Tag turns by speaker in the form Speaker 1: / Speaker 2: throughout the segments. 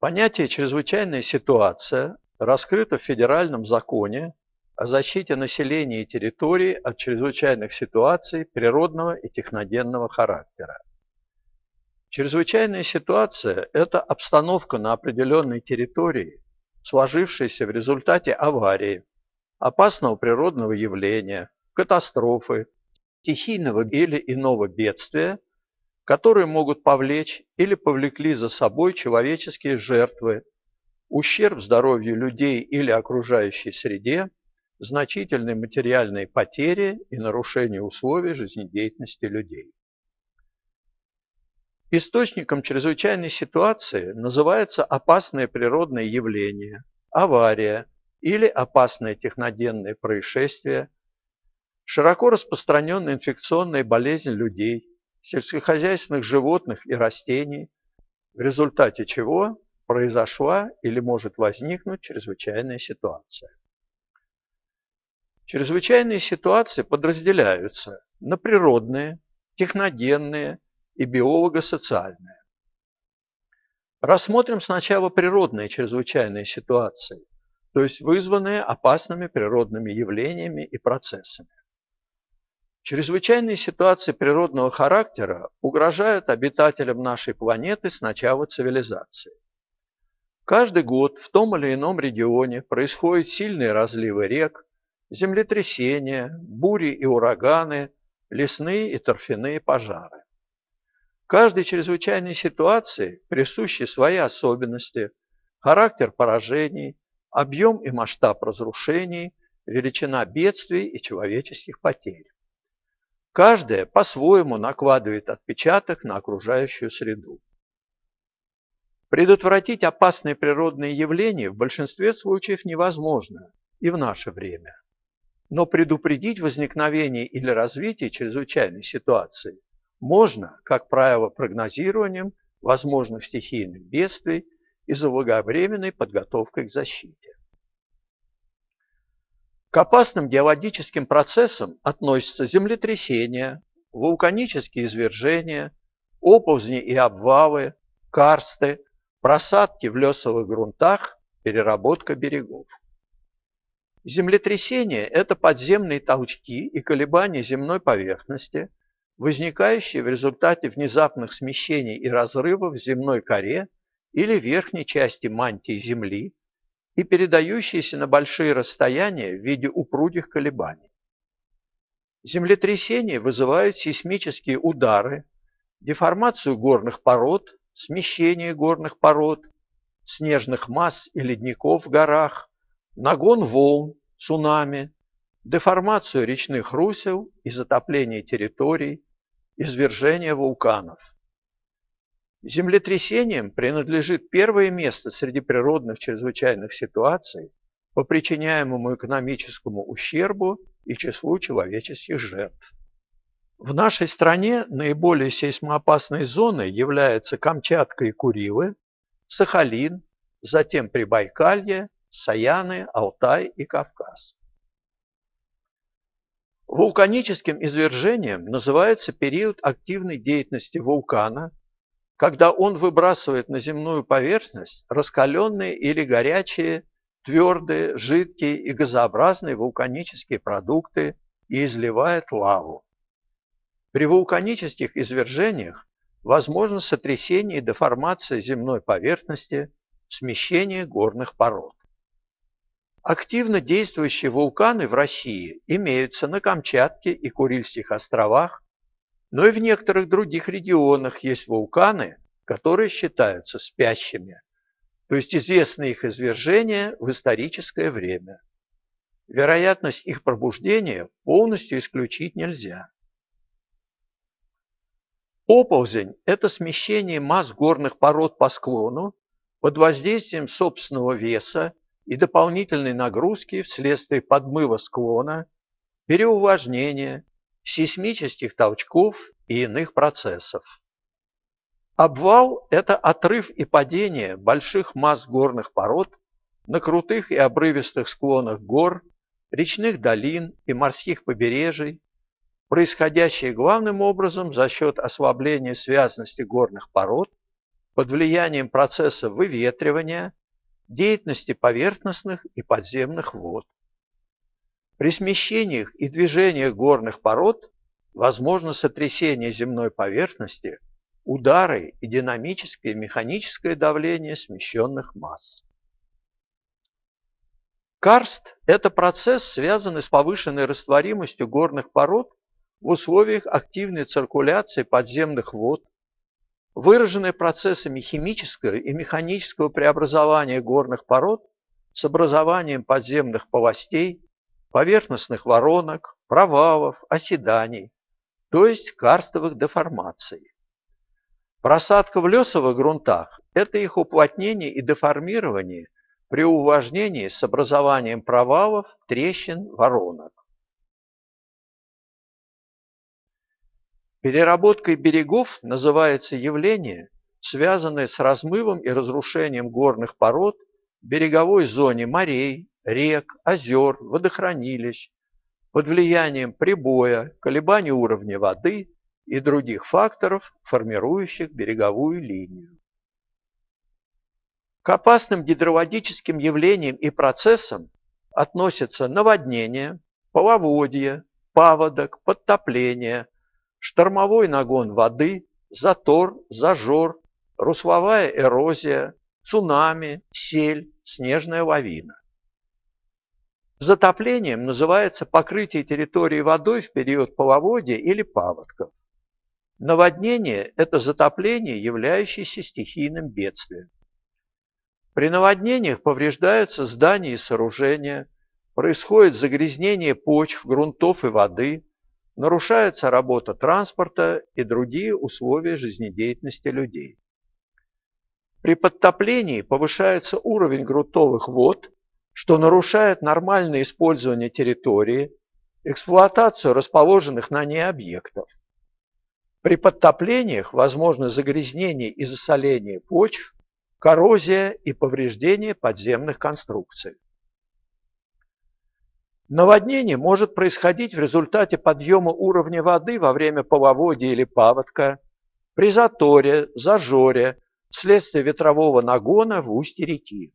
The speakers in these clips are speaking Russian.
Speaker 1: Понятие «чрезвычайная ситуация» раскрыто в Федеральном законе о защите населения и территории от чрезвычайных ситуаций природного и техногенного характера. Чрезвычайная ситуация – это обстановка на определенной территории, сложившаяся в результате аварии, опасного природного явления, катастрофы, стихийного или иного бедствия, которые могут повлечь или повлекли за собой человеческие жертвы, ущерб здоровью людей или окружающей среде, значительные материальные потери и нарушение условий жизнедеятельности людей. Источником чрезвычайной ситуации называется опасное природное явление, авария или опасное техногенное происшествие, широко распространенная инфекционная болезнь людей, сельскохозяйственных животных и растений, в результате чего произошла или может возникнуть чрезвычайная ситуация. Чрезвычайные ситуации подразделяются на природные, техногенные и биолого-социальные. Рассмотрим сначала природные чрезвычайные ситуации, то есть вызванные опасными природными явлениями и процессами. Чрезвычайные ситуации природного характера угрожают обитателям нашей планеты с начала цивилизации. Каждый год в том или ином регионе происходят сильные разливы рек, землетрясения, бури и ураганы, лесные и торфяные пожары. Каждой чрезвычайной ситуации присущи свои особенности, характер поражений, объем и масштаб разрушений, величина бедствий и человеческих потерь. Каждая по-своему накладывает отпечаток на окружающую среду. Предотвратить опасные природные явления в большинстве случаев невозможно и в наше время. Но предупредить возникновение или развитие чрезвычайной ситуации можно, как правило, прогнозированием возможных стихийных бедствий и заблаговременной подготовкой к защите. К опасным геологическим процессам относятся землетрясения, вулканические извержения, оползни и обвалы, карсты, просадки в лесовых грунтах, переработка берегов. Землетрясения – это подземные толчки и колебания земной поверхности, возникающие в результате внезапных смещений и разрывов в земной коре или верхней части мантии Земли и передающиеся на большие расстояния в виде упругих колебаний. Землетрясения вызывают сейсмические удары, деформацию горных пород, смещение горных пород, снежных масс и ледников в горах, нагон волн, цунами, деформацию речных русел и затопление территорий, извержение вулканов. Землетрясениям принадлежит первое место среди природных чрезвычайных ситуаций по причиняемому экономическому ущербу и числу человеческих жертв. В нашей стране наиболее сейсмоопасной зоной являются Камчатка и Курилы, Сахалин, затем Прибайкалье, Саяны, Алтай и Кавказ. Вулканическим извержением называется период активной деятельности вулкана, когда он выбрасывает на земную поверхность раскаленные или горячие, твердые, жидкие и газообразные вулканические продукты и изливает лаву. При вулканических извержениях возможно сотрясение и деформация земной поверхности, смещение горных пород. Активно действующие вулканы в России имеются на Камчатке и Курильских островах, но и в некоторых других регионах есть вулканы, которые считаются спящими, то есть известны их извержения в историческое время. Вероятность их пробуждения полностью исключить нельзя. Оползень – это смещение масс горных пород по склону под воздействием собственного веса и дополнительной нагрузки вследствие подмыва склона, переувлажнения, сейсмических толчков и иных процессов. Обвал – это отрыв и падение больших масс горных пород на крутых и обрывистых склонах гор, речных долин и морских побережий, происходящее главным образом за счет ослабления связности горных пород под влиянием процесса выветривания, деятельности поверхностных и подземных вод. При смещениях и движениях горных пород возможно сотрясение земной поверхности, удары и динамическое и механическое давление смещенных масс. Карст – это процесс, связанный с повышенной растворимостью горных пород в условиях активной циркуляции подземных вод, выраженный процессами химического и механического преобразования горных пород с образованием подземных полостей, поверхностных воронок, провалов, оседаний, то есть карстовых деформаций. Просадка в лесовых грунтах – это их уплотнение и деформирование при увлажнении с образованием провалов, трещин, воронок. Переработкой берегов называется явление, связанное с размывом и разрушением горных пород береговой зоне морей, рек, озер, водохранилищ, под влиянием прибоя, колебаний уровня воды и других факторов, формирующих береговую линию. К опасным гидроводическим явлениям и процессам относятся наводнение, половодье, паводок, подтопление, штормовой нагон воды, затор, зажор, русловая эрозия, цунами, сель, снежная лавина. Затоплением называется покрытие территории водой в период половодья или паводков. Наводнение – это затопление, являющееся стихийным бедствием. При наводнениях повреждаются здания и сооружения, происходит загрязнение почв, грунтов и воды, нарушается работа транспорта и другие условия жизнедеятельности людей. При подтоплении повышается уровень грунтовых вод, что нарушает нормальное использование территории, эксплуатацию расположенных на ней объектов. При подтоплениях возможно загрязнение и засоление почв, коррозия и повреждение подземных конструкций. Наводнение может происходить в результате подъема уровня воды во время половодья или паводка, при заторе, зажоре, вследствие ветрового нагона в устье реки.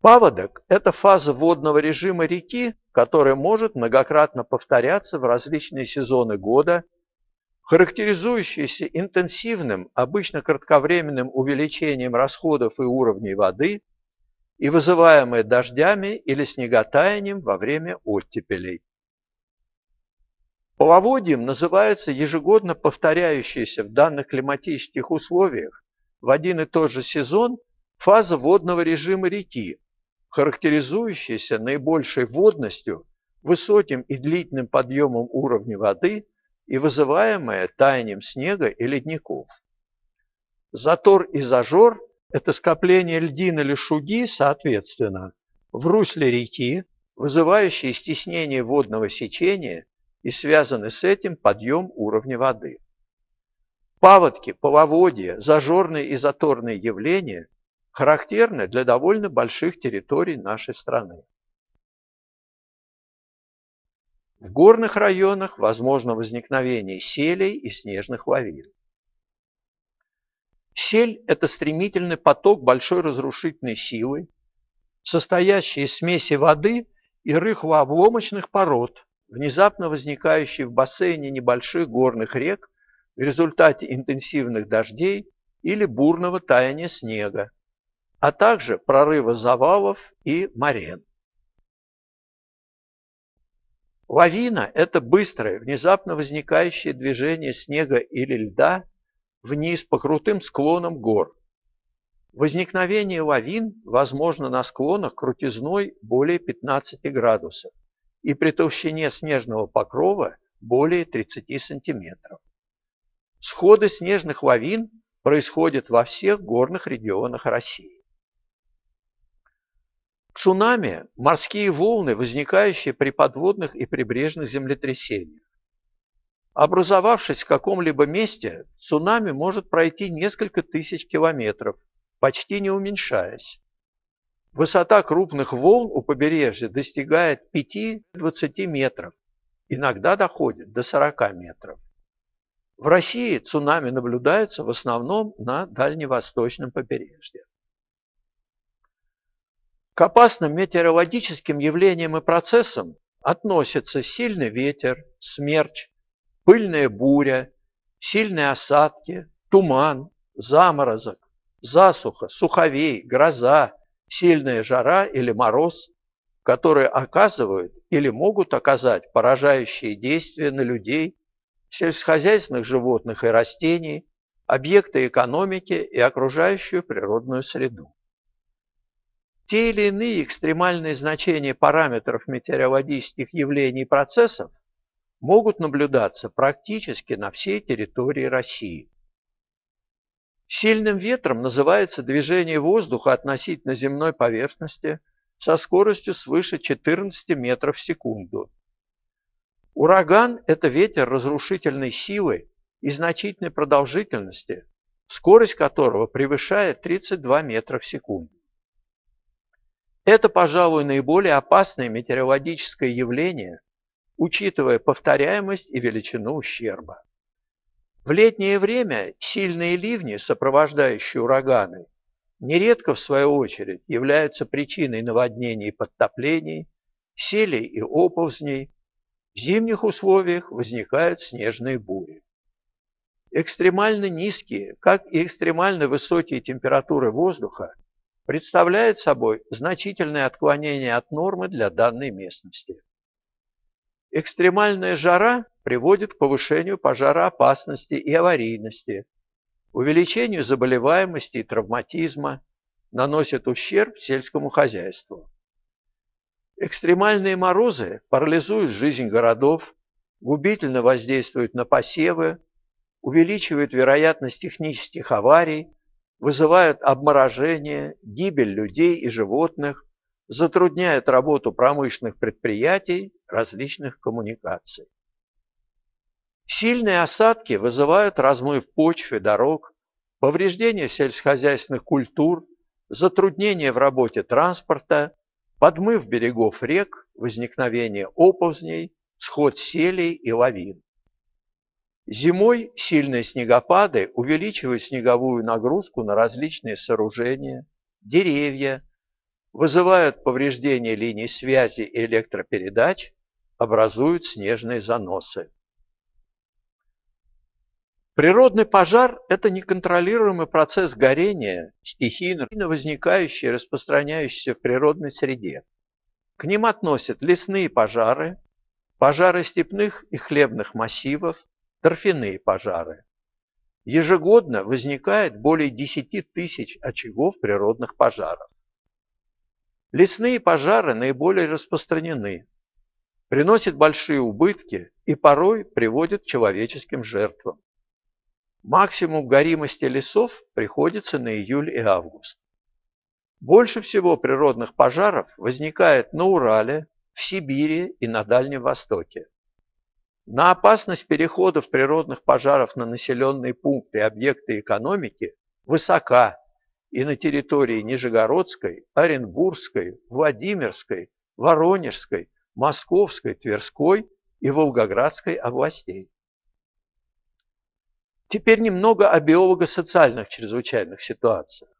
Speaker 1: Паводок – это фаза водного режима реки, которая может многократно повторяться в различные сезоны года, характеризующаяся интенсивным, обычно кратковременным увеличением расходов и уровней воды – и вызываемые дождями или снеготаянием во время оттепелей. Половодьем называется ежегодно повторяющаяся в данных климатических условиях в один и тот же сезон фаза водного режима реки, характеризующаяся наибольшей водностью, высоким и длительным подъемом уровня воды и вызываемая таянием снега и ледников. Затор и зажор это скопление льдин или шуги, соответственно, в русле реки, вызывающие стеснение водного сечения и связанный с этим подъем уровня воды. Паводки, половодья, зажорные и заторные явления характерны для довольно больших территорий нашей страны. В горных районах возможно возникновение селей и снежных лавин. Сель – это стремительный поток большой разрушительной силы, состоящий из смеси воды и рыхлообломочных пород, внезапно возникающий в бассейне небольших горных рек в результате интенсивных дождей или бурного таяния снега, а также прорыва завалов и морен. Лавина – это быстрое, внезапно возникающее движение снега или льда вниз по крутым склонам гор. Возникновение лавин возможно на склонах крутизной более 15 градусов и при толщине снежного покрова более 30 сантиметров. Сходы снежных лавин происходят во всех горных регионах России. Цунами – морские волны, возникающие при подводных и прибрежных землетрясениях. Образовавшись в каком-либо месте, цунами может пройти несколько тысяч километров, почти не уменьшаясь. Высота крупных волн у побережья достигает 5-20 метров, иногда доходит до 40 метров. В России цунами наблюдается в основном на дальневосточном побережье. К опасным метеорологическим явлениям и процессам относятся сильный ветер, смерч, пыльная буря, сильные осадки, туман, заморозок, засуха, суховей, гроза, сильная жара или мороз, которые оказывают или могут оказать поражающие действия на людей, сельскохозяйственных животных и растений, объекты экономики и окружающую природную среду. Те или иные экстремальные значения параметров метеорологических явлений и процессов могут наблюдаться практически на всей территории России. Сильным ветром называется движение воздуха относительно земной поверхности со скоростью свыше 14 метров в секунду. Ураган – это ветер разрушительной силы и значительной продолжительности, скорость которого превышает 32 метра в секунду. Это, пожалуй, наиболее опасное метеорологическое явление, учитывая повторяемость и величину ущерба. В летнее время сильные ливни, сопровождающие ураганы, нередко, в свою очередь, являются причиной наводнений и подтоплений, селей и оползней. В зимних условиях возникают снежные бури. Экстремально низкие, как и экстремально высокие температуры воздуха представляют собой значительное отклонение от нормы для данной местности. Экстремальная жара приводит к повышению пожароопасности и аварийности, увеличению заболеваемости и травматизма, наносит ущерб сельскому хозяйству. Экстремальные морозы парализуют жизнь городов, губительно воздействуют на посевы, увеличивают вероятность технических аварий, вызывают обморожение, гибель людей и животных, затрудняют работу промышленных предприятий, различных коммуникаций. Сильные осадки вызывают размыв почв и дорог, повреждение сельскохозяйственных культур, затруднение в работе транспорта, подмыв берегов рек, возникновение оползней, сход селей и лавин. Зимой сильные снегопады увеличивают снеговую нагрузку на различные сооружения, деревья, вызывают повреждение линий связи и электропередач, образуют снежные заносы. Природный пожар – это неконтролируемый процесс горения, стихийно возникающий и распространяющийся в природной среде. К ним относят лесные пожары, пожары степных и хлебных массивов, торфяные пожары. Ежегодно возникает более 10 тысяч очагов природных пожаров. Лесные пожары наиболее распространены, приносят большие убытки и порой приводят к человеческим жертвам. Максимум горимости лесов приходится на июль и август. Больше всего природных пожаров возникает на Урале, в Сибири и на Дальнем Востоке. На опасность переходов природных пожаров на населенные пункты и объекты экономики высока и на территории Нижегородской, Оренбургской, Владимирской, Воронежской, Московской, Тверской и Волгоградской областей. Теперь немного о биолого-социальных чрезвычайных ситуациях.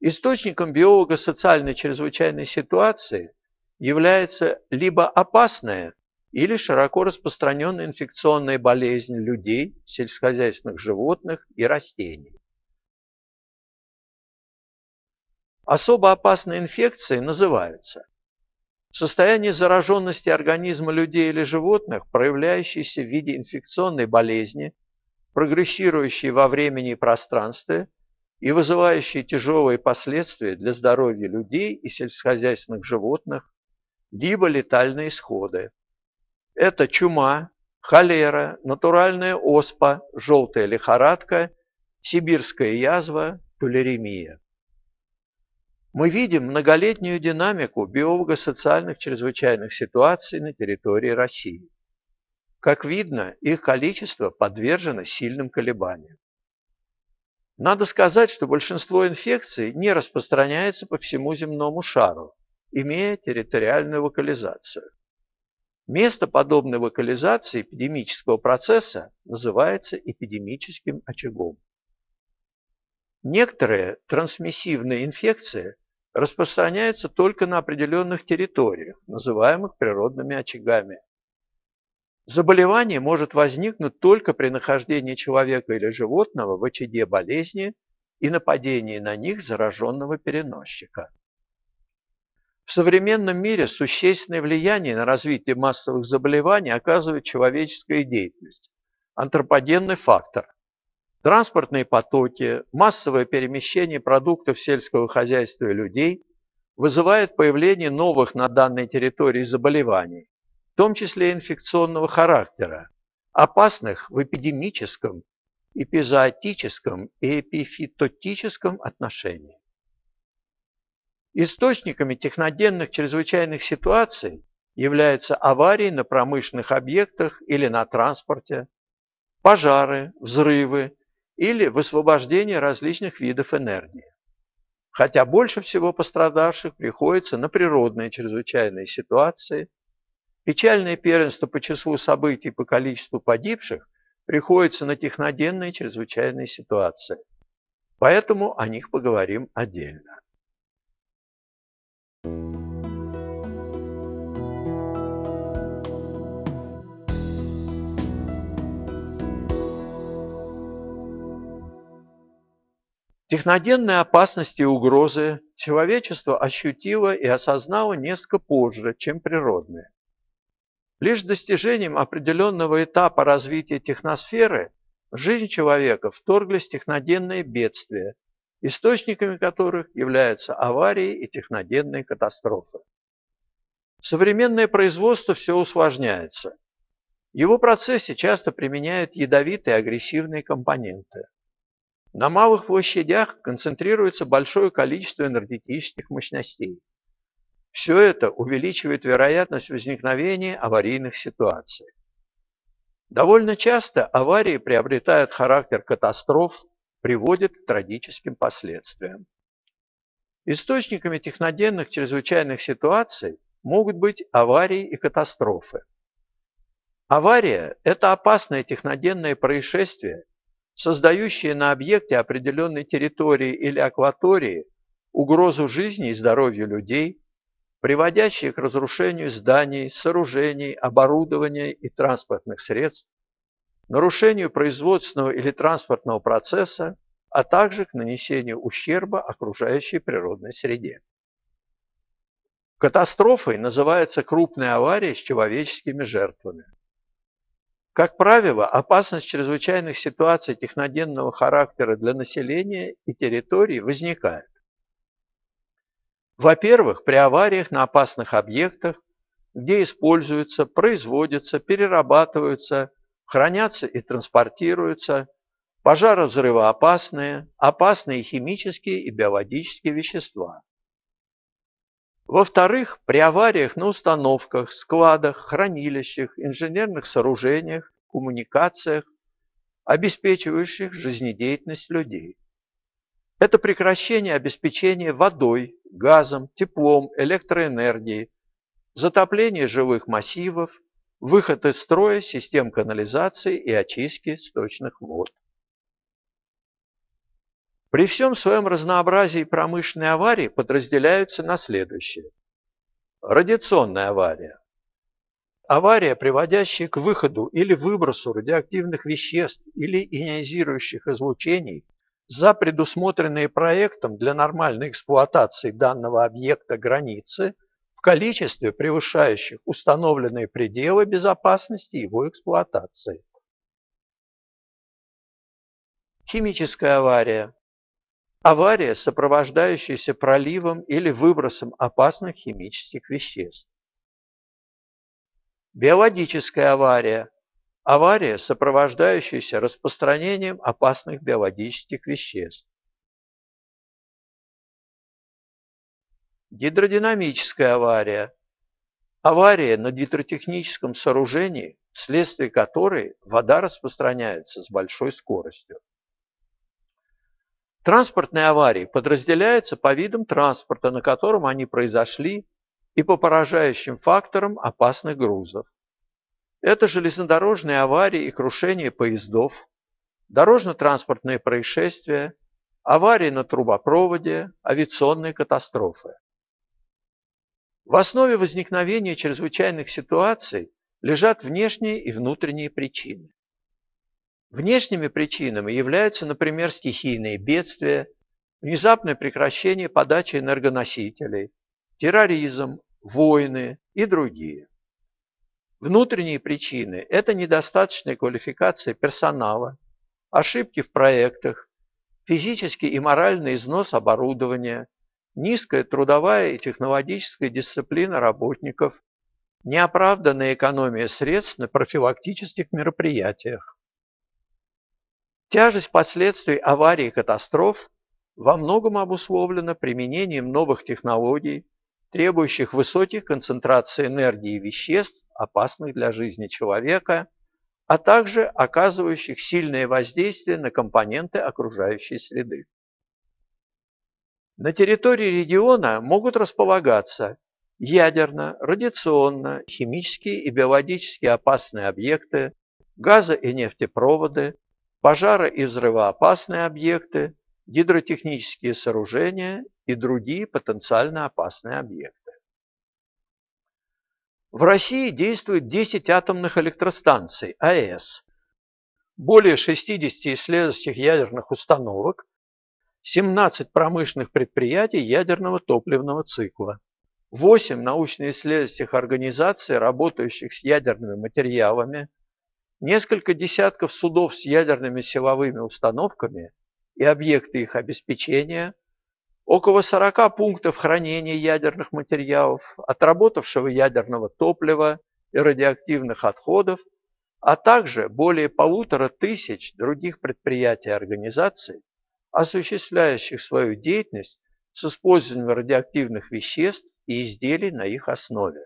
Speaker 1: Источником биолого-социальной чрезвычайной ситуации является либо опасная или широко распространенная инфекционная болезнь людей, сельскохозяйственных животных и растений. Особо опасные инфекции называются состояние зараженности организма людей или животных, проявляющееся в виде инфекционной болезни, прогрессирующей во времени и пространстве и вызывающей тяжелые последствия для здоровья людей и сельскохозяйственных животных, либо летальные исходы. Это чума, холера, натуральная оспа, желтая лихорадка, сибирская язва, тулеремия. Мы видим многолетнюю динамику биолого-социальных чрезвычайных ситуаций на территории России. Как видно, их количество подвержено сильным колебаниям. Надо сказать, что большинство инфекций не распространяется по всему земному шару, имея территориальную локализацию. Место подобной локализации эпидемического процесса называется эпидемическим очагом. Некоторые трансмиссивные инфекции распространяются только на определенных территориях, называемых природными очагами. Заболевание может возникнуть только при нахождении человека или животного в очаге болезни и нападении на них зараженного переносчика. В современном мире существенное влияние на развитие массовых заболеваний оказывает человеческая деятельность, антропогенный фактор. Транспортные потоки, массовое перемещение продуктов сельского хозяйства и людей вызывает появление новых на данной территории заболеваний, в том числе инфекционного характера, опасных в эпидемическом, эпизоотическом и эпифитотическом отношении. Источниками техногенных чрезвычайных ситуаций являются аварии на промышленных объектах или на транспорте, пожары, взрывы или высвобождение различных видов энергии. Хотя больше всего пострадавших приходится на природные чрезвычайные ситуации, печальное первенство по числу событий по количеству погибших приходится на техногенные чрезвычайные ситуации. Поэтому о них поговорим отдельно. Техногенные опасности и угрозы человечество ощутило и осознало несколько позже, чем природные. Лишь достижением определенного этапа развития техносферы в жизнь человека вторглись техногенные бедствия, источниками которых являются аварии и техногенные катастрофы. Современное производство все усложняется. В его процессе часто применяют ядовитые агрессивные компоненты. На малых площадях концентрируется большое количество энергетических мощностей. Все это увеличивает вероятность возникновения аварийных ситуаций. Довольно часто аварии приобретают характер катастроф, приводят к трагическим последствиям. Источниками техногенных чрезвычайных ситуаций могут быть аварии и катастрофы. Авария – это опасное техногенное происшествие, создающие на объекте определенной территории или акватории угрозу жизни и здоровью людей, приводящие к разрушению зданий, сооружений, оборудования и транспортных средств, нарушению производственного или транспортного процесса, а также к нанесению ущерба окружающей природной среде. Катастрофой называется крупная авария с человеческими жертвами. Как правило, опасность чрезвычайных ситуаций техногенного характера для населения и территорий возникает. Во-первых, при авариях на опасных объектах, где используются, производятся, перерабатываются, хранятся и транспортируются пожарозрывоопасные, опасные химические и биологические вещества. Во-вторых, при авариях на установках, складах, хранилищах, инженерных сооружениях, коммуникациях, обеспечивающих жизнедеятельность людей. Это прекращение обеспечения водой, газом, теплом, электроэнергией, затопление жилых массивов, выход из строя систем канализации и очистки сточных вод. При всем своем разнообразии промышленные аварии подразделяются на следующее. Радиационная авария. Авария, приводящая к выходу или выбросу радиоактивных веществ или ионизирующих излучений за предусмотренные проектом для нормальной эксплуатации данного объекта границы в количестве, превышающих установленные пределы безопасности его эксплуатации. Химическая авария Авария, сопровождающаяся проливом или выбросом опасных химических веществ. Биологическая авария. Авария, сопровождающаяся распространением опасных биологических веществ. Гидродинамическая авария. Авария на гидротехническом сооружении, вследствие которой вода распространяется с большой скоростью. Транспортные аварии подразделяются по видам транспорта, на котором они произошли, и по поражающим факторам опасных грузов. Это железнодорожные аварии и крушение поездов, дорожно-транспортные происшествия, аварии на трубопроводе, авиационные катастрофы. В основе возникновения чрезвычайных ситуаций лежат внешние и внутренние причины. Внешними причинами являются, например, стихийные бедствия, внезапное прекращение подачи энергоносителей, терроризм, войны и другие. Внутренние причины – это недостаточная квалификация персонала, ошибки в проектах, физический и моральный износ оборудования, низкая трудовая и технологическая дисциплина работников, неоправданная экономия средств на профилактических мероприятиях. Тяжесть последствий аварий и катастроф во многом обусловлена применением новых технологий, требующих высоких концентраций энергии и веществ, опасных для жизни человека, а также оказывающих сильное воздействие на компоненты окружающей среды. На территории региона могут располагаться ядерно, радиационно, химические и биологически опасные объекты, газо- и нефтепроводы, пожаро- и взрывоопасные объекты, гидротехнические сооружения и другие потенциально опасные объекты. В России действует 10 атомных электростанций АЭС, более 60 исследовательских ядерных установок, 17 промышленных предприятий ядерного топливного цикла, 8 научно-исследовательских организаций, работающих с ядерными материалами, несколько десятков судов с ядерными силовыми установками и объекты их обеспечения, около 40 пунктов хранения ядерных материалов, отработавшего ядерного топлива и радиоактивных отходов, а также более полутора тысяч других предприятий и организаций, осуществляющих свою деятельность с использованием радиоактивных веществ и изделий на их основе.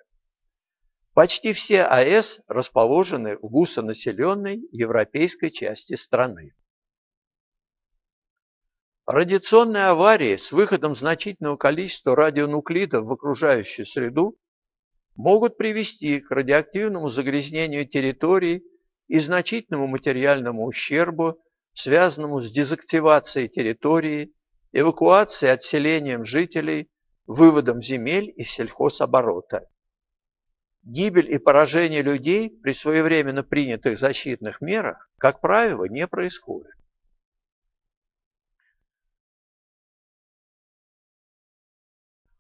Speaker 1: Почти все АЭС расположены в гусонаселенной европейской части страны. Радиационные аварии с выходом значительного количества радионуклидов в окружающую среду могут привести к радиоактивному загрязнению территорий и значительному материальному ущербу, связанному с дезактивацией территории, эвакуацией отселением жителей, выводом земель из сельхозоборота. Гибель и поражение людей при своевременно принятых защитных мерах, как правило, не происходит.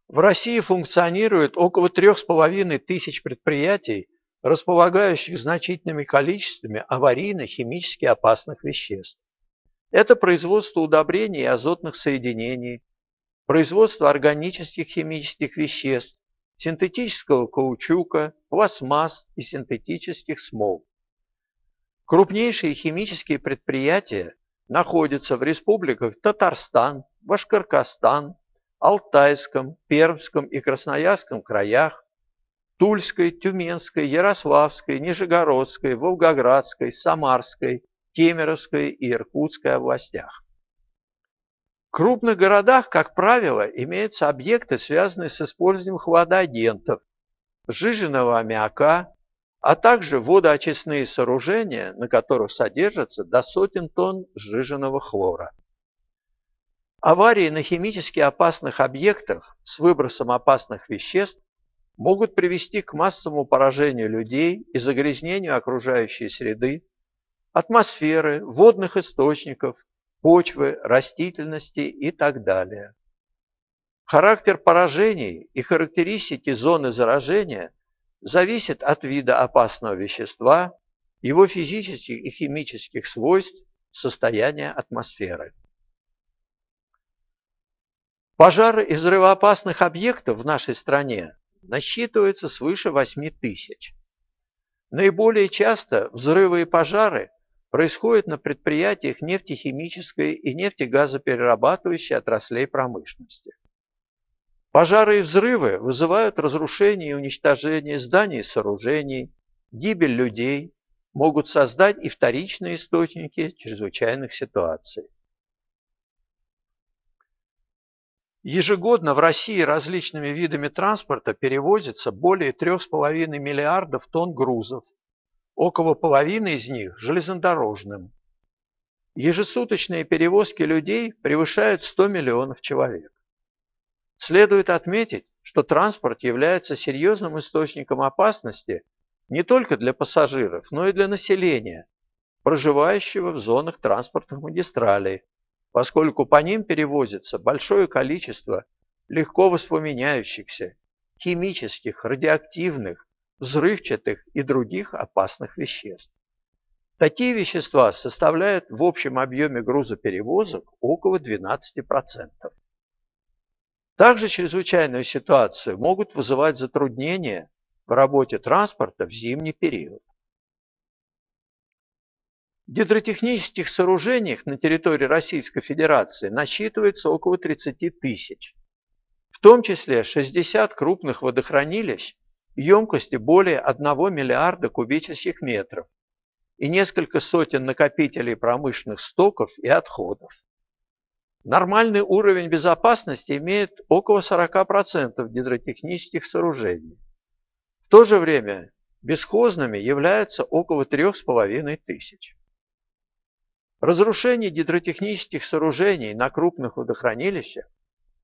Speaker 1: В России функционирует около трех с половиной тысяч предприятий, располагающих значительными количествами аварийно-химически опасных веществ. Это производство удобрений и азотных соединений, производство органических химических веществ, синтетического каучука, пластмасс и синтетических смол. Крупнейшие химические предприятия находятся в республиках Татарстан, Башкоркостан, Алтайском, Пермском и Красноярском краях, Тульской, Тюменской, Ярославской, Нижегородской, Волгоградской, Самарской, Кемеровской и Иркутской областях. В крупных городах, как правило, имеются объекты, связанные с использованием хладагентов, сжиженного аммиака, а также водоочистные сооружения, на которых содержится до сотен тонн сжиженного хлора. Аварии на химически опасных объектах с выбросом опасных веществ могут привести к массовому поражению людей и загрязнению окружающей среды, атмосферы, водных источников, почвы, растительности и так далее. Характер поражений и характеристики зоны заражения зависят от вида опасного вещества, его физических и химических свойств, состояния атмосферы. Пожары и взрывоопасных объектов в нашей стране насчитывается свыше 8 тысяч. Наиболее часто взрывы и пожары происходят на предприятиях нефтехимической и нефтегазоперерабатывающей отраслей промышленности. Пожары и взрывы вызывают разрушение и уничтожение зданий и сооружений, гибель людей, могут создать и вторичные источники чрезвычайных ситуаций. Ежегодно в России различными видами транспорта перевозится более 3,5 миллиардов тонн грузов, около половины из них – железнодорожным. Ежесуточные перевозки людей превышают 100 миллионов человек. Следует отметить, что транспорт является серьезным источником опасности не только для пассажиров, но и для населения, проживающего в зонах транспортных магистралей, поскольку по ним перевозится большое количество легко воспламеняющихся, химических, радиоактивных, взрывчатых и других опасных веществ. Такие вещества составляют в общем объеме грузоперевозок около 12%. Также чрезвычайную ситуацию могут вызывать затруднения в работе транспорта в зимний период. В гидротехнических сооружениях на территории Российской Федерации насчитывается около 30 тысяч, в том числе 60 крупных водохранилищ емкостью более 1 миллиарда кубических метров и несколько сотен накопителей промышленных стоков и отходов. Нормальный уровень безопасности имеет около 40% гидротехнических сооружений. В то же время бесхозными являются около 3,5 тысяч. Разрушение гидротехнических сооружений на крупных водохранилищах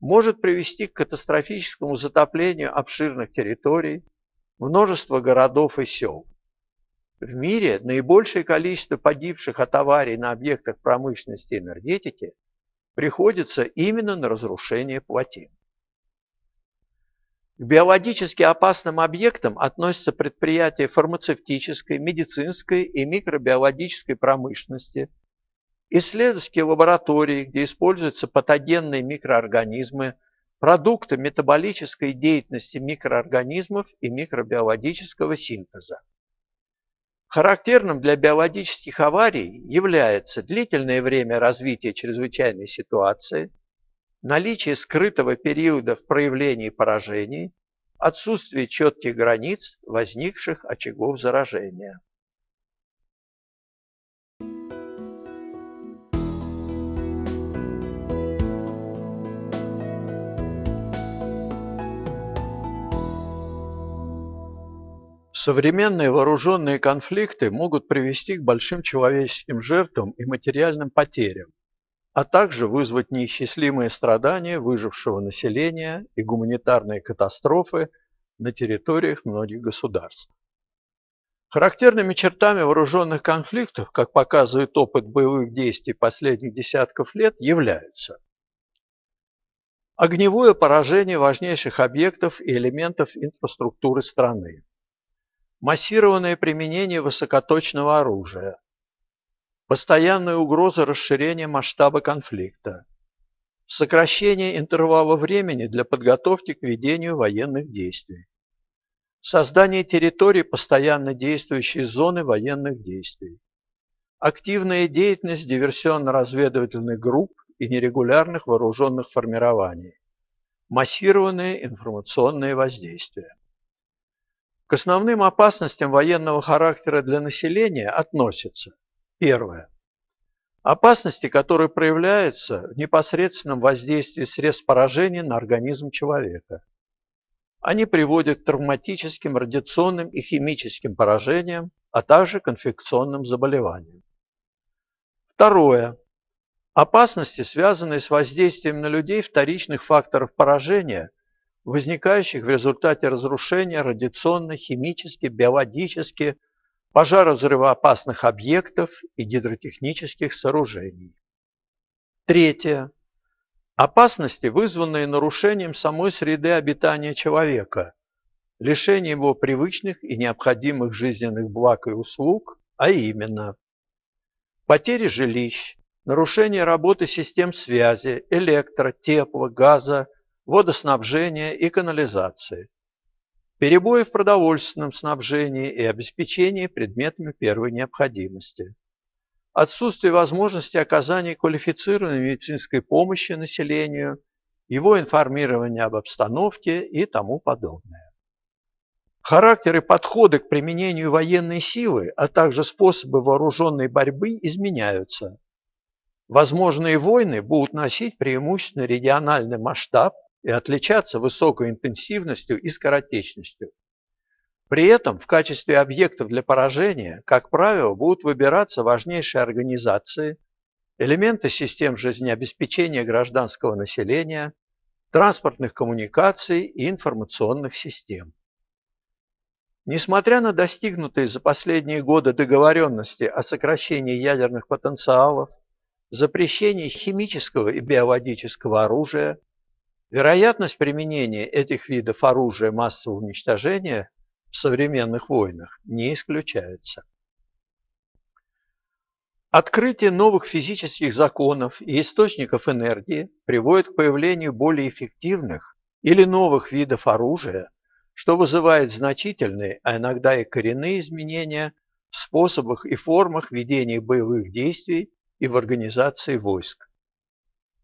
Speaker 1: может привести к катастрофическому затоплению обширных территорий, множества городов и сел. В мире наибольшее количество погибших от аварий на объектах промышленности и энергетики – приходится именно на разрушение плотин. К биологически опасным объектам относятся предприятия фармацевтической, медицинской и микробиологической промышленности, исследовательские лаборатории, где используются патогенные микроорганизмы, продукты метаболической деятельности микроорганизмов и микробиологического синтеза. Характерным для биологических аварий является длительное время развития чрезвычайной ситуации, наличие скрытого периода в проявлении поражений, отсутствие четких границ возникших очагов заражения. Современные вооруженные конфликты могут привести к большим человеческим жертвам и материальным потерям, а также вызвать неисчислимые страдания выжившего населения и гуманитарные катастрофы на территориях многих государств. Характерными чертами вооруженных конфликтов, как показывает опыт боевых действий последних десятков лет, являются огневое поражение важнейших объектов и элементов инфраструктуры страны, массированное применение высокоточного оружия, постоянная угроза расширения масштаба конфликта, сокращение интервала времени для подготовки к ведению военных действий, создание территории постоянно действующей зоны военных действий, активная деятельность диверсионно-разведывательных групп и нерегулярных вооруженных формирований, массированные информационные воздействия. К основным опасностям военного характера для населения относятся первое. Опасности, которые проявляются в непосредственном воздействии средств поражения на организм человека. Они приводят к травматическим, радиационным и химическим поражениям, а также к инфекционным заболеваниям. Второе. Опасности, связанные с воздействием на людей вторичных факторов поражения – возникающих в результате разрушения радиационно, химически, биологически, пожара взрывоопасных объектов и гидротехнических сооружений. Третье. Опасности, вызванные нарушением самой среды обитания человека, лишением его привычных и необходимых жизненных благ и услуг, а именно потери жилищ, нарушение работы систем связи, электро, тепло, газа, водоснабжения и канализации, перебои в продовольственном снабжении и обеспечении предметами первой необходимости, отсутствие возможности оказания квалифицированной медицинской помощи населению, его информирования об обстановке и тому подобное. Характер и подходы к применению военной силы, а также способы вооруженной борьбы изменяются. Возможные войны будут носить преимущественно региональный масштаб и отличаться высокой интенсивностью и скоротечностью. При этом в качестве объектов для поражения, как правило, будут выбираться важнейшие организации, элементы систем жизнеобеспечения гражданского населения, транспортных коммуникаций и информационных систем. Несмотря на достигнутые за последние годы договоренности о сокращении ядерных потенциалов, запрещении химического и биологического оружия, вероятность применения этих видов оружия массового уничтожения в современных войнах не исключается. Открытие новых физических законов и источников энергии приводит к появлению более эффективных или новых видов оружия, что вызывает значительные, а иногда и коренные изменения в способах и формах ведения боевых действий и в организации войск.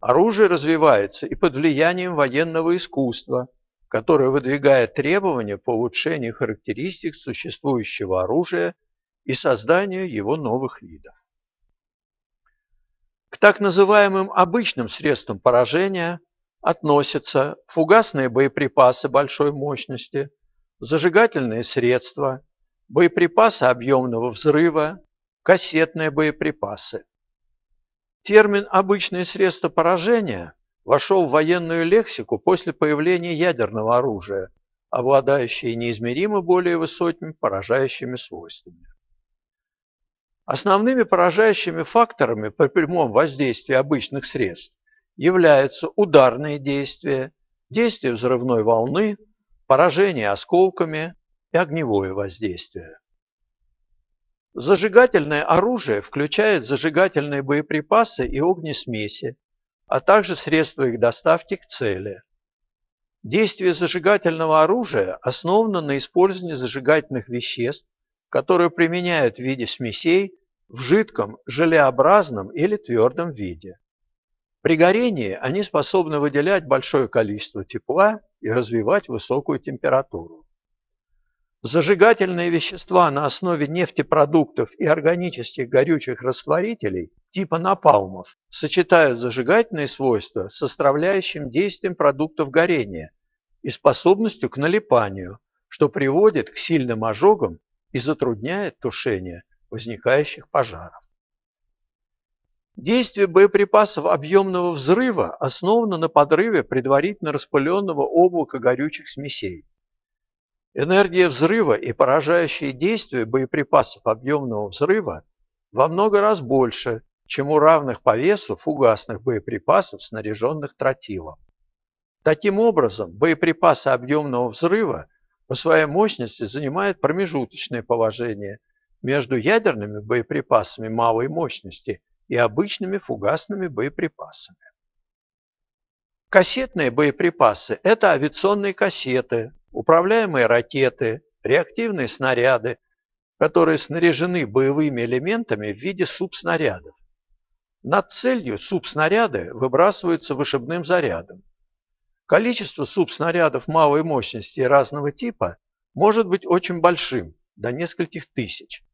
Speaker 1: Оружие развивается и под влиянием военного искусства, которое выдвигает требования по улучшению характеристик существующего оружия и созданию его новых видов. К так называемым обычным средствам поражения относятся фугасные боеприпасы большой мощности, зажигательные средства, боеприпасы объемного взрыва, кассетные боеприпасы. Термин «обычные средства поражения» вошел в военную лексику после появления ядерного оружия, обладающее неизмеримо более высокими поражающими свойствами. Основными поражающими факторами при прямом воздействии обычных средств являются ударные действия, действие взрывной волны, поражение осколками и огневое воздействие. Зажигательное оружие включает зажигательные боеприпасы и огнесмеси, а также средства их доставки к цели. Действие зажигательного оружия основано на использовании зажигательных веществ, которые применяют в виде смесей в жидком, желеобразном или твердом виде. При горении они способны выделять большое количество тепла и развивать высокую температуру. Зажигательные вещества на основе нефтепродуктов и органических горючих растворителей типа напалмов сочетают зажигательные свойства с составляющим действием продуктов горения и способностью к налипанию, что приводит к сильным ожогам и затрудняет тушение возникающих пожаров. Действие боеприпасов объемного взрыва основано на подрыве предварительно распыленного облака горючих смесей. Энергия взрыва и поражающие действия боеприпасов объемного взрыва во много раз больше, чем у равных по весу фугасных боеприпасов, снаряженных тротилом. Таким образом, боеприпасы объемного взрыва по своей мощности занимают промежуточное положение между ядерными боеприпасами малой мощности и обычными фугасными боеприпасами. Кассетные боеприпасы – это авиационные кассеты, управляемые ракеты, реактивные снаряды, которые снаряжены боевыми элементами в виде субснарядов. Над целью субснаряды выбрасываются вышибным зарядом. Количество субснарядов малой мощности разного типа может быть очень большим, до нескольких тысяч.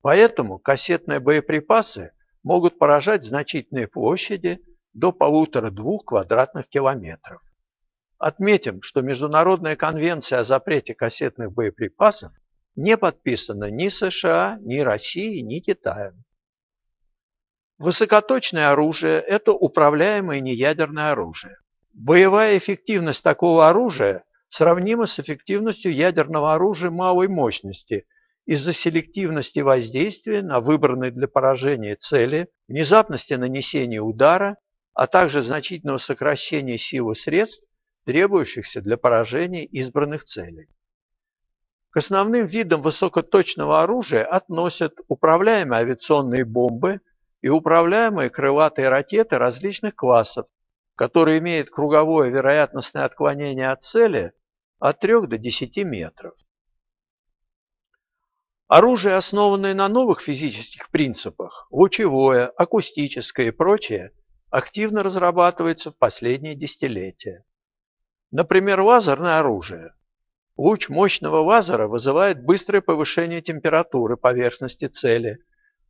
Speaker 1: Поэтому кассетные боеприпасы могут поражать значительные площади до полутора-двух квадратных километров. Отметим, что Международная конвенция о запрете кассетных боеприпасов не подписана ни США, ни Россией, ни Китаем. Высокоточное оружие – это управляемое неядерное оружие. Боевая эффективность такого оружия сравнима с эффективностью ядерного оружия малой мощности из-за селективности воздействия на выбранные для поражения цели, внезапности нанесения удара, а также значительного сокращения силы средств, требующихся для поражения избранных целей. К основным видам высокоточного оружия относят управляемые авиационные бомбы и управляемые крылатые ракеты различных классов, которые имеют круговое вероятностное отклонение от цели от 3 до 10 метров. Оружие, основанное на новых физических принципах, лучевое, акустическое и прочее, активно разрабатывается в последние десятилетия. Например, лазерное оружие. Луч мощного лазера вызывает быстрое повышение температуры поверхности цели,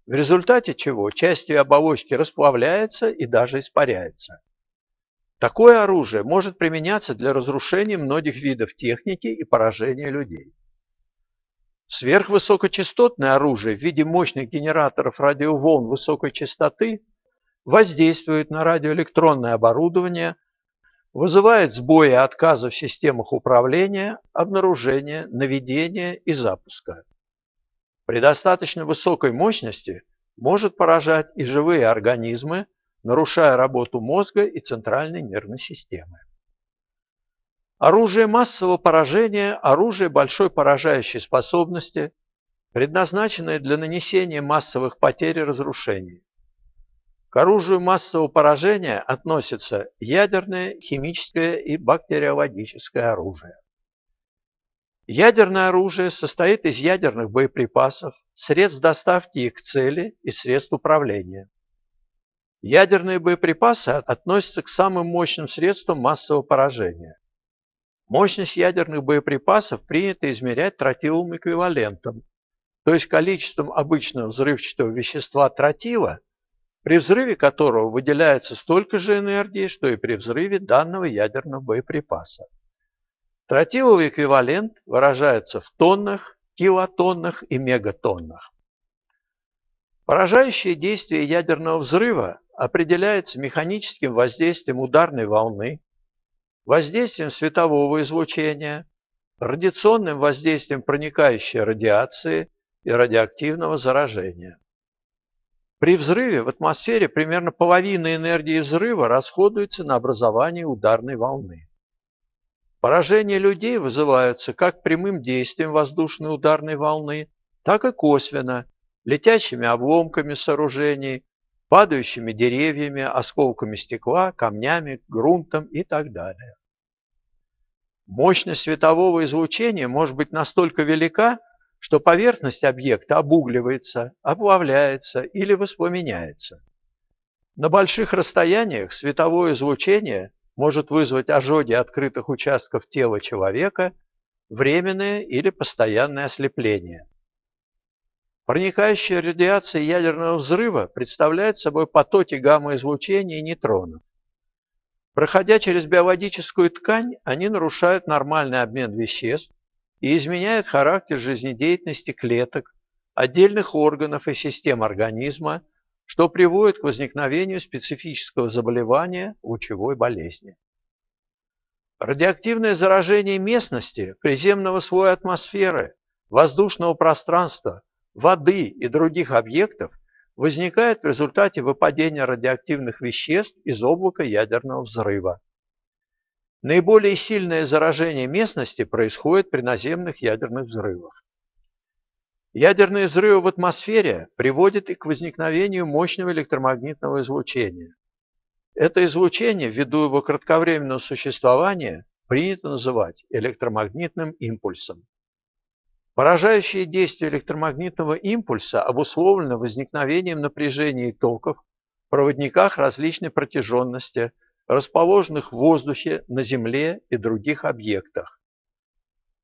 Speaker 1: в результате чего часть ее оболочки расплавляется и даже испаряется. Такое оружие может применяться для разрушения многих видов техники и поражения людей. Сверхвысокочастотное оружие в виде мощных генераторов радиоволн высокой частоты воздействует на радиоэлектронное оборудование, вызывает сбои и отказы в системах управления, обнаружения, наведения и запуска. При достаточно высокой мощности может поражать и живые организмы, нарушая работу мозга и центральной нервной системы. Оружие массового поражения – оружие большой поражающей способности, предназначенное для нанесения массовых потерь и разрушений. К оружию массового поражения относятся ядерное, химическое и бактериологическое оружие. Ядерное оружие состоит из ядерных боеприпасов, средств доставки их к цели и средств управления. Ядерные боеприпасы относятся к самым мощным средствам массового поражения. Мощность ядерных боеприпасов принято измерять тротиловым эквивалентом, то есть количеством обычного взрывчатого вещества тротила, при взрыве которого выделяется столько же энергии, что и при взрыве данного ядерного боеприпаса. Тротиловый эквивалент выражается в тоннах, килотоннах и мегатоннах. Поражающее действие ядерного взрыва определяется механическим воздействием ударной волны, воздействием светового излучения, радиационным воздействием проникающей радиации и радиоактивного заражения. При взрыве в атмосфере примерно половина энергии взрыва расходуется на образование ударной волны. Поражения людей вызываются как прямым действием воздушной ударной волны, так и косвенно, летящими обломками сооружений, падающими деревьями, осколками стекла, камнями, грунтом и так далее. Мощность светового излучения может быть настолько велика, что поверхность объекта обугливается, оплавляется или воспламеняется. На больших расстояниях световое излучение может вызвать ожоги открытых участков тела человека, временное или постоянное ослепление. Проникающая радиация ядерного взрыва представляет собой потоки гамма-излучения и нейтронов. Проходя через биологическую ткань, они нарушают нормальный обмен веществ и изменяют характер жизнедеятельности клеток, отдельных органов и систем организма, что приводит к возникновению специфического заболевания лучевой болезни. Радиоактивное заражение местности, приземного слоя атмосферы, воздушного пространства воды и других объектов возникает в результате выпадения радиоактивных веществ из облака ядерного взрыва. Наиболее сильное заражение местности происходит при наземных ядерных взрывах. Ядерные взрывы в атмосфере приводят и к возникновению мощного электромагнитного излучения. Это излучение, ввиду его кратковременного существования, принято называть электромагнитным импульсом. Поражающее действие электромагнитного импульса обусловлено возникновением напряжения и токов в проводниках различной протяженности, расположенных в воздухе, на Земле и других объектах.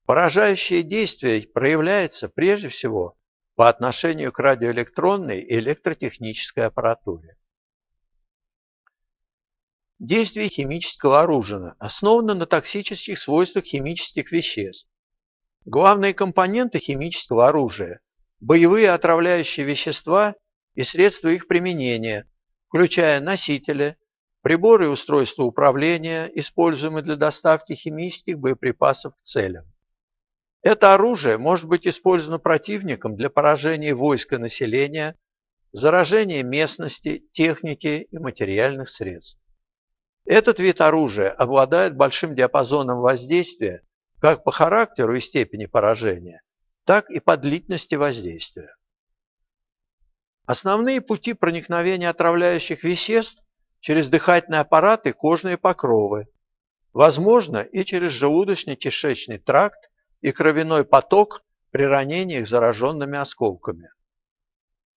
Speaker 1: Поражающее действие проявляется прежде всего по отношению к радиоэлектронной и электротехнической аппаратуре. Действие химического оружия основано на токсических свойствах химических веществ, Главные компоненты химического оружия – боевые отравляющие вещества и средства их применения, включая носители, приборы и устройства управления, используемые для доставки химических боеприпасов к целям. Это оружие может быть использовано противником для поражения войска населения, заражения местности, техники и материальных средств. Этот вид оружия обладает большим диапазоном воздействия как по характеру и степени поражения, так и по длительности воздействия. Основные пути проникновения отравляющих веществ через дыхательные аппараты кожные покровы, возможно и через желудочно-кишечный тракт и кровяной поток при ранениях зараженными осколками.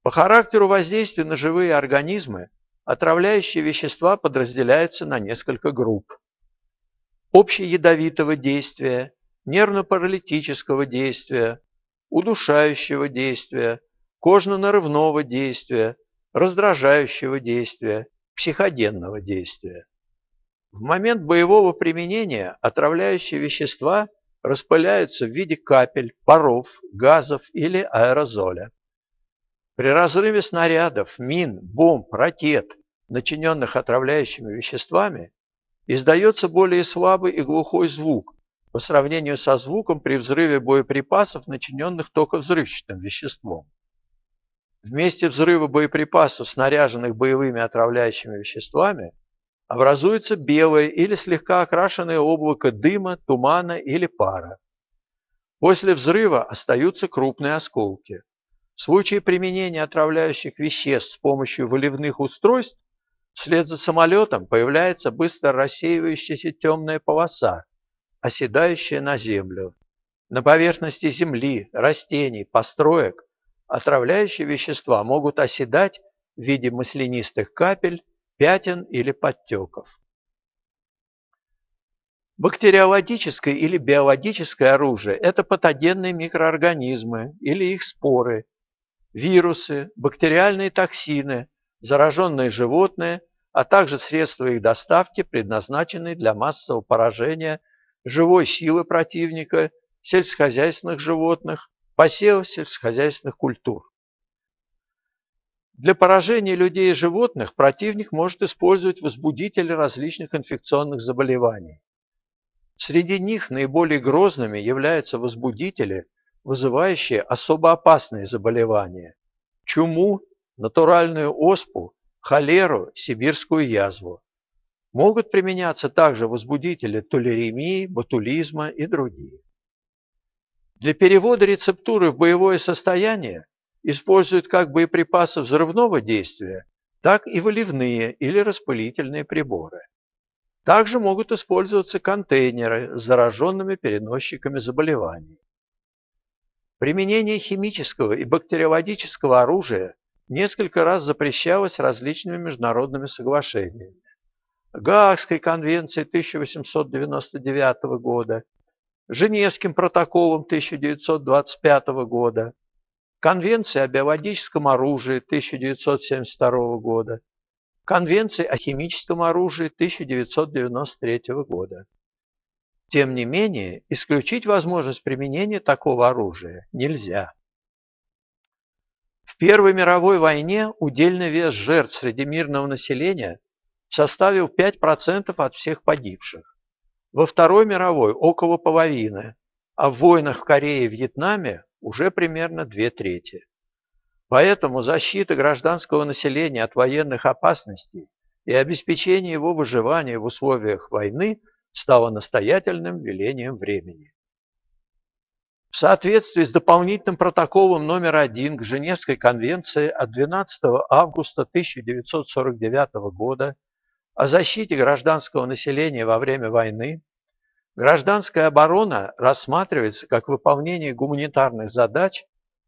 Speaker 1: По характеру воздействия на живые организмы отравляющие вещества подразделяются на несколько групп. Общеядовитого действия, нервно-паралитического действия, удушающего действия, кожно-нарывного действия, раздражающего действия, психоденного действия. В момент боевого применения отравляющие вещества распыляются в виде капель, паров, газов или аэрозоля. При разрыве снарядов, мин, бомб, ракет, начиненных отравляющими веществами, издается более слабый и глухой звук по сравнению со звуком при взрыве боеприпасов, начиненных только взрывчатым веществом. В месте взрыва боеприпасов, снаряженных боевыми отравляющими веществами, образуется белое или слегка окрашенное облако дыма, тумана или пара. После взрыва остаются крупные осколки. В случае применения отравляющих веществ с помощью выливных устройств, вслед за самолетом появляется быстро рассеивающаяся темная полоса, оседающая на землю. На поверхности земли, растений, построек отравляющие вещества могут оседать в виде маслянистых капель, пятен или подтеков. Бактериологическое или биологическое оружие – это патогенные микроорганизмы или их споры, вирусы, бактериальные токсины, зараженные животные, а также средства их доставки, предназначенные для массового поражения живой силы противника, сельскохозяйственных животных, посевов сельскохозяйственных культур. Для поражения людей и животных противник может использовать возбудители различных инфекционных заболеваний. Среди них наиболее грозными являются возбудители, вызывающие особо опасные заболевания – чуму, натуральную оспу, холеру, сибирскую язву. Могут применяться также возбудители толеремии, ботулизма и другие. Для перевода рецептуры в боевое состояние используют как боеприпасы взрывного действия, так и выливные или распылительные приборы. Также могут использоваться контейнеры с зараженными переносчиками заболеваний. Применение химического и бактериологического оружия несколько раз запрещалось различными международными соглашениями. Гаагской конвенции 1899 года, Женевским протоколом 1925 года, Конвенции о биологическом оружии 1972 года, Конвенции о химическом оружии 1993 года. Тем не менее, исключить возможность применения такого оружия нельзя. В Первой мировой войне удельный вес жертв среди мирного населения составил 5% от всех погибших. Во Второй мировой – около половины, а в войнах в Корее и Вьетнаме уже примерно две трети. Поэтому защита гражданского населения от военных опасностей и обеспечение его выживания в условиях войны стало настоятельным велением времени. В соответствии с дополнительным протоколом номер один к Женевской конвенции от 12 августа 1949 года о защите гражданского населения во время войны, Гражданская оборона рассматривается как выполнение гуманитарных задач,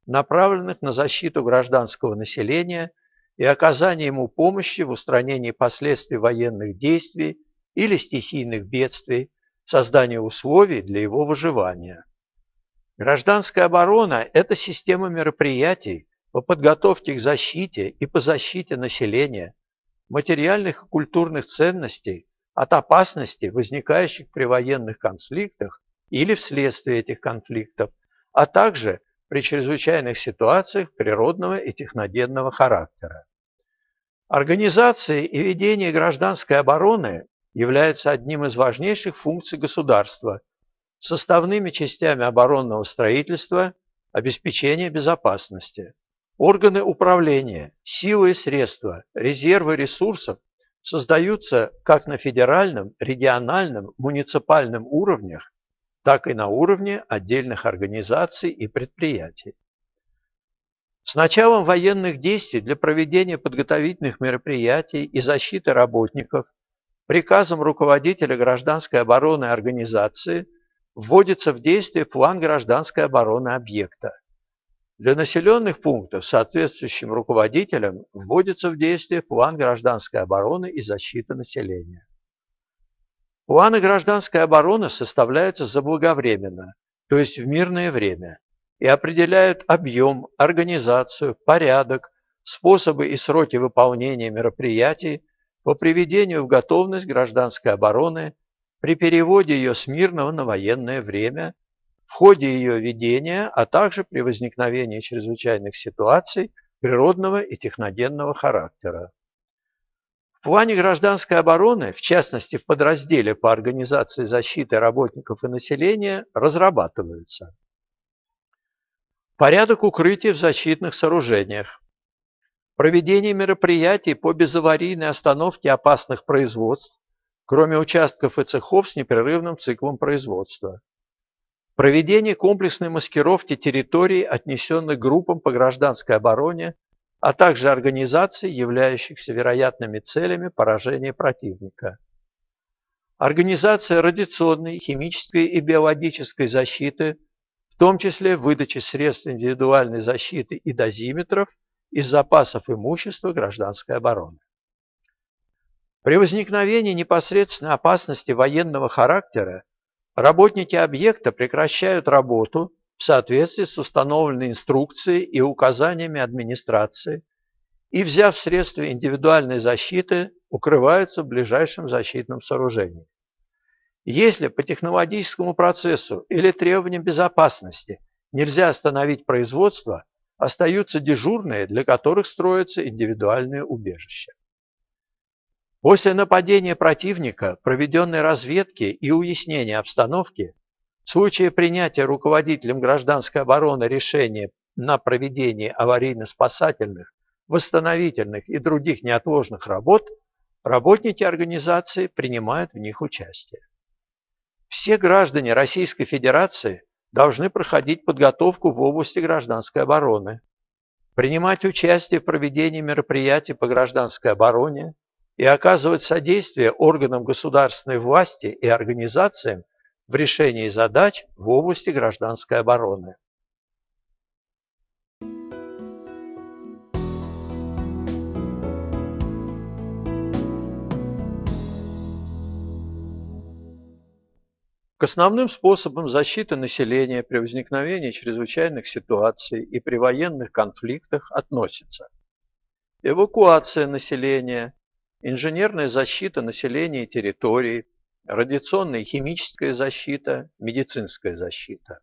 Speaker 1: направленных на защиту гражданского населения и оказание ему помощи в устранении последствий военных действий или стихийных бедствий, создание условий для его выживания. Гражданская оборона – это система мероприятий по подготовке к защите и по защите населения, материальных и культурных ценностей, от опасностей, возникающих при военных конфликтах или вследствие этих конфликтов, а также при чрезвычайных ситуациях природного и техногенного характера. Организация и ведение гражданской обороны являются одним из важнейших функций государства, составными частями оборонного строительства, обеспечения безопасности. Органы управления, силы и средства, резервы ресурсов создаются как на федеральном, региональном, муниципальном уровнях, так и на уровне отдельных организаций и предприятий. С началом военных действий для проведения подготовительных мероприятий и защиты работников приказом руководителя гражданской обороны организации вводится в действие план гражданской обороны объекта. Для населенных пунктов соответствующим руководителям вводится в действие план гражданской обороны и защиты населения. Планы гражданской обороны составляются заблаговременно, то есть в мирное время, и определяют объем, организацию, порядок, способы и сроки выполнения мероприятий по приведению в готовность гражданской обороны при переводе ее с мирного на военное время в ходе ее ведения, а также при возникновении чрезвычайных ситуаций природного и техногенного характера. В плане гражданской обороны, в частности в подразделе по организации защиты работников и населения, разрабатываются. Порядок укрытия в защитных сооружениях, проведение мероприятий по безаварийной остановке опасных производств, кроме участков и цехов с непрерывным циклом производства, проведение комплексной маскировки территорий, отнесенных группам по гражданской обороне, а также организаций, являющихся вероятными целями поражения противника. Организация радиационной, химической и биологической защиты, в том числе выдачи средств индивидуальной защиты и дозиметров из запасов имущества гражданской обороны. При возникновении непосредственной опасности военного характера Работники объекта прекращают работу в соответствии с установленной инструкцией и указаниями администрации и, взяв средства индивидуальной защиты, укрываются в ближайшем защитном сооружении. Если по технологическому процессу или требованиям безопасности нельзя остановить производство, остаются дежурные, для которых строятся индивидуальные убежища. После нападения противника, проведенной разведки и уяснения обстановки, в случае принятия руководителем гражданской обороны решения на проведение аварийно-спасательных, восстановительных и других неотложных работ, работники организации принимают в них участие. Все граждане Российской Федерации должны проходить подготовку в области гражданской обороны, принимать участие в проведении мероприятий по гражданской обороне, и оказывать содействие органам государственной власти и организациям в решении задач в области гражданской обороны. К основным способам защиты населения при возникновении чрезвычайных ситуаций и при военных конфликтах относятся эвакуация населения, инженерная защита населения и территорий, радиационная и химическая защита, медицинская защита.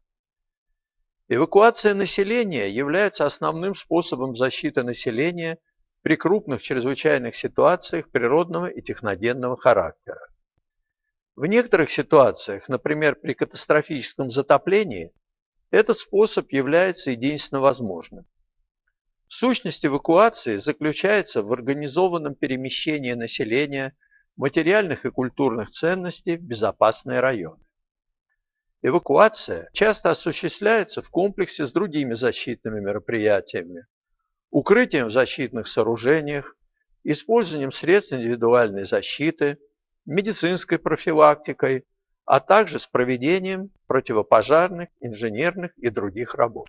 Speaker 1: Эвакуация населения является основным способом защиты населения при крупных чрезвычайных ситуациях природного и техногенного характера. В некоторых ситуациях, например, при катастрофическом затоплении, этот способ является единственно возможным. Сущность эвакуации заключается в организованном перемещении населения, материальных и культурных ценностей в безопасные районы. Эвакуация часто осуществляется в комплексе с другими защитными мероприятиями, укрытием в защитных сооружениях, использованием средств индивидуальной защиты, медицинской профилактикой, а также с проведением противопожарных, инженерных и других работ.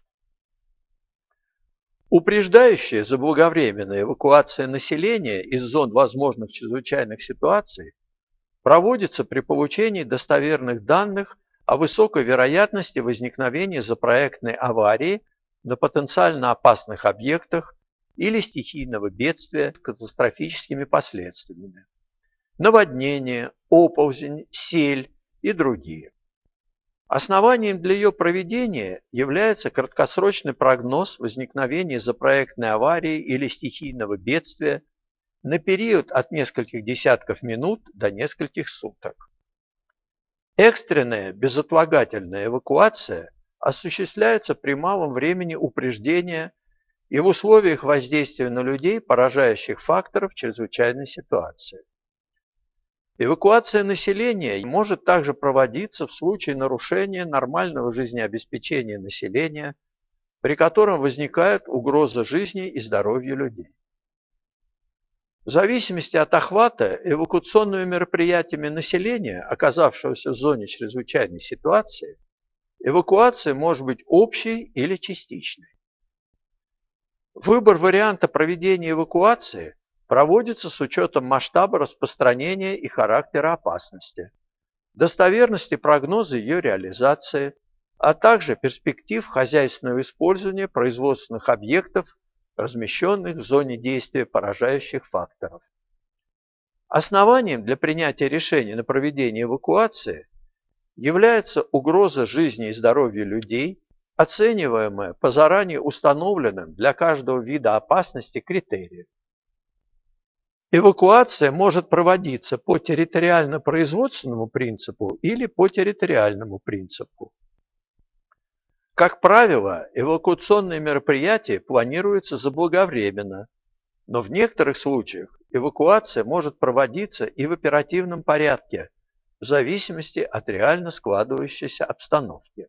Speaker 1: Упреждающая заблаговременная эвакуация населения из зон возможных чрезвычайных ситуаций проводится при получении достоверных данных о высокой вероятности возникновения запроектной аварии на потенциально опасных объектах или стихийного бедствия с катастрофическими последствиями. Наводнение, оползень, сель и другие. Основанием для ее проведения является краткосрочный прогноз возникновения запроектной аварии или стихийного бедствия на период от нескольких десятков минут до нескольких суток. Экстренная безотлагательная эвакуация осуществляется при малом времени упреждения и в условиях воздействия на людей поражающих факторов чрезвычайной ситуации. Эвакуация населения может также проводиться в случае нарушения нормального жизнеобеспечения населения, при котором возникает угроза жизни и здоровью людей. В зависимости от охвата эвакуационными мероприятиями населения, оказавшегося в зоне чрезвычайной ситуации, эвакуация может быть общей или частичной. Выбор варианта проведения эвакуации проводится с учетом масштаба распространения и характера опасности, достоверности прогноза ее реализации, а также перспектив хозяйственного использования производственных объектов, размещенных в зоне действия поражающих факторов. Основанием для принятия решения на проведение эвакуации является угроза жизни и здоровья людей, оцениваемая по заранее установленным для каждого вида опасности критериям. Эвакуация может проводиться по территориально-производственному принципу или по территориальному принципу. Как правило, эвакуационные мероприятия планируются заблаговременно, но в некоторых случаях эвакуация может проводиться и в оперативном порядке, в зависимости от реально складывающейся обстановки.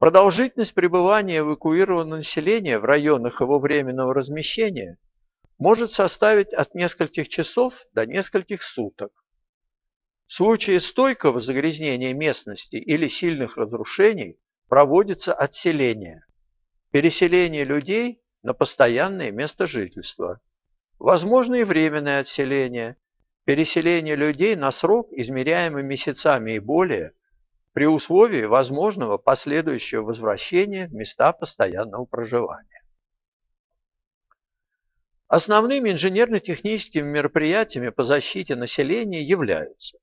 Speaker 1: Продолжительность пребывания эвакуированного населения в районах его временного размещения может составить от нескольких часов до нескольких суток. В случае стойкого загрязнения местности или сильных разрушений проводится отселение, переселение людей на постоянное место жительства. Возможно и временное отселение, переселение людей на срок, измеряемый месяцами и более, при условии возможного последующего возвращения в места постоянного проживания. Основными инженерно-техническими мероприятиями по защите населения являются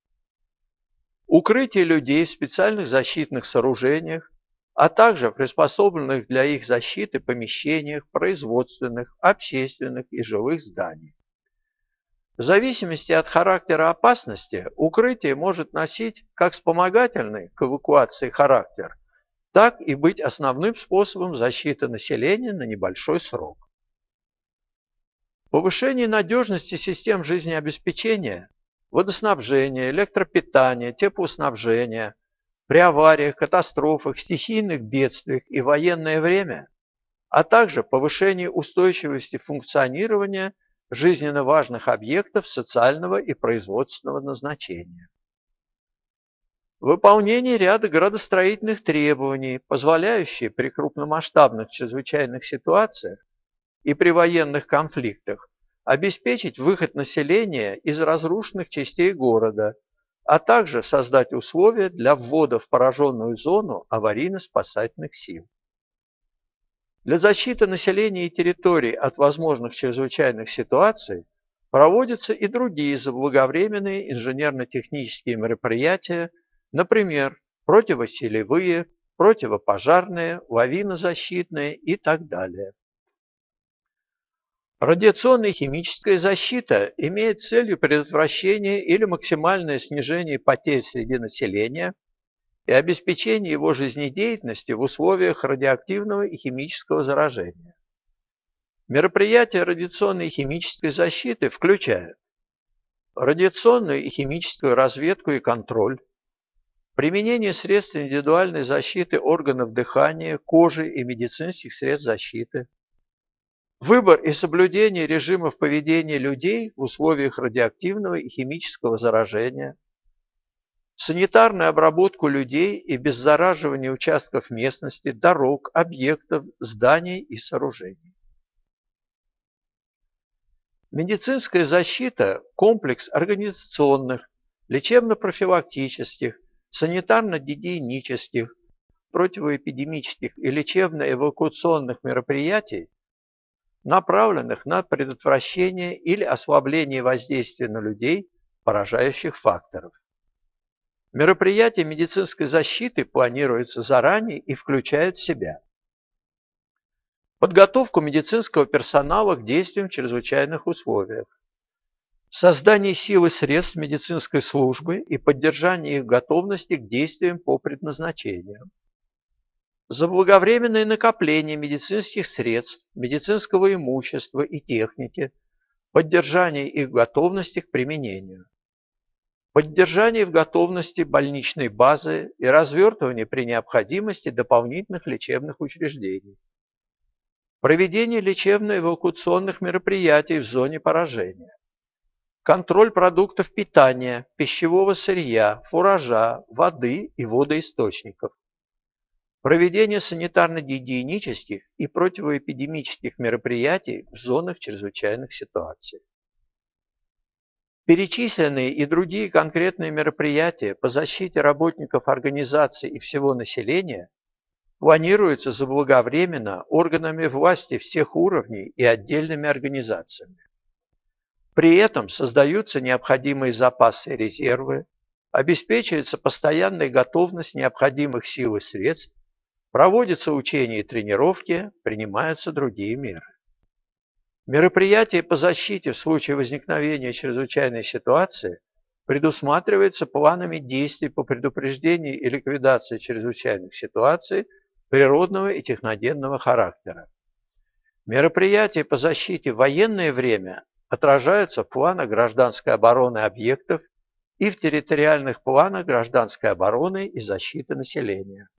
Speaker 1: укрытие людей в специальных защитных сооружениях, а также приспособленных для их защиты помещениях производственных, общественных и жилых зданий. В зависимости от характера опасности укрытие может носить как вспомогательный к эвакуации характер, так и быть основным способом защиты населения на небольшой срок. Повышение надежности систем жизнеобеспечения, водоснабжения, электропитания, теплоснабжения, при авариях, катастрофах, стихийных бедствиях и военное время, а также повышение устойчивости функционирования жизненно важных объектов социального и производственного назначения. Выполнение ряда градостроительных требований, позволяющие при крупномасштабных чрезвычайных ситуациях и при военных конфликтах обеспечить выход населения из разрушенных частей города – а также создать условия для ввода в пораженную зону аварийно-спасательных сил. Для защиты населения и территорий от возможных чрезвычайных ситуаций проводятся и другие заблаговременные инженерно-технические мероприятия, например, противоселевые, противопожарные, лавинозащитные и так далее. Радиационная химическая защита имеет целью предотвращение или максимальное снижение потерь среди населения и обеспечение его жизнедеятельности в условиях радиоактивного и химического заражения. Мероприятия радиационной и химической защиты включают радиационную и химическую разведку и контроль, применение средств индивидуальной защиты органов дыхания, кожи и медицинских средств защиты, Выбор и соблюдение режимов поведения людей в условиях радиоактивного и химического заражения, санитарную обработку людей и беззараживание участков местности, дорог, объектов, зданий и сооружений. Медицинская защита – комплекс организационных, лечебно-профилактических, санитарно-гигиенических, противоэпидемических и лечебно-эвакуационных мероприятий, направленных на предотвращение или ослабление воздействия на людей поражающих факторов. Мероприятия медицинской защиты планируются заранее и включают в себя подготовку медицинского персонала к действиям в чрезвычайных условиях, создание сил и средств медицинской службы и поддержание их готовности к действиям по предназначению, заблаговременное накопление медицинских средств, медицинского имущества и техники, поддержание их готовности к применению, поддержание в готовности больничной базы и развертывание при необходимости дополнительных лечебных учреждений, проведение лечебно-эвакуационных мероприятий в зоне поражения, контроль продуктов питания, пищевого сырья, фуража, воды и водоисточников, Проведение санитарно-гигиенических и противоэпидемических мероприятий в зонах чрезвычайных ситуаций. Перечисленные и другие конкретные мероприятия по защите работников организации и всего населения планируются заблаговременно органами власти всех уровней и отдельными организациями. При этом создаются необходимые запасы и резервы, обеспечивается постоянная готовность необходимых сил и средств, проводятся учения и тренировки, принимаются другие меры. Мероприятия по защите в случае возникновения чрезвычайной ситуации предусматриваются планами действий по предупреждению и ликвидации чрезвычайных ситуаций природного и техногенного характера. Мероприятия по защите в военное время отражаются в планах гражданской обороны объектов и в территориальных планах гражданской обороны и защиты населения.